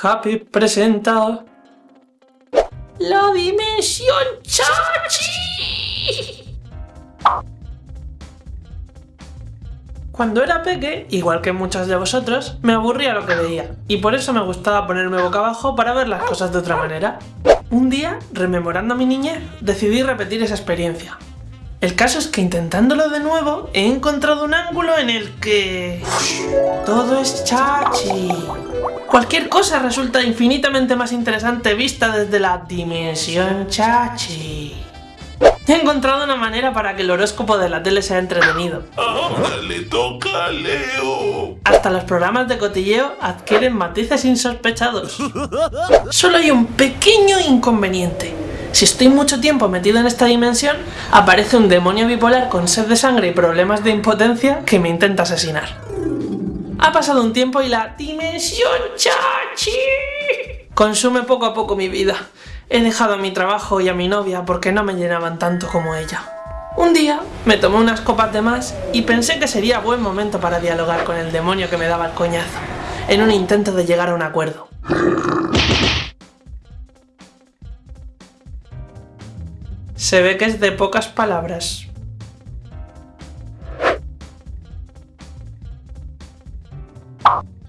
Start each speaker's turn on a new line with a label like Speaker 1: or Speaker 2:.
Speaker 1: Happy presenta... ¡La Dimensión Chachi! Cuando era peque, igual que muchos de vosotros, me aburría lo que veía, y por eso me gustaba ponerme boca abajo para ver las cosas de otra manera. Un día, rememorando mi niñez, decidí repetir esa experiencia. El caso es que intentándolo de nuevo, he encontrado un ángulo en el que... Todo es chachi. Cualquier cosa resulta infinitamente más interesante vista desde la dimensión chachi. He encontrado una manera para que el horóscopo de la tele sea entretenido.
Speaker 2: Ahora le toca a Leo.
Speaker 1: Hasta los programas de cotilleo adquieren matices insospechados. Solo hay un pequeño inconveniente. Si estoy mucho tiempo metido en esta dimensión, aparece un demonio bipolar con sed de sangre y problemas de impotencia que me intenta asesinar. Ha pasado un tiempo y la dimensión chachi consume poco a poco mi vida. He dejado a mi trabajo y a mi novia porque no me llenaban tanto como ella. Un día me tomé unas copas de más y pensé que sería buen momento para dialogar con el demonio que me daba el coñazo, en un intento de llegar a un acuerdo. Se ve que es de pocas palabras. Oh.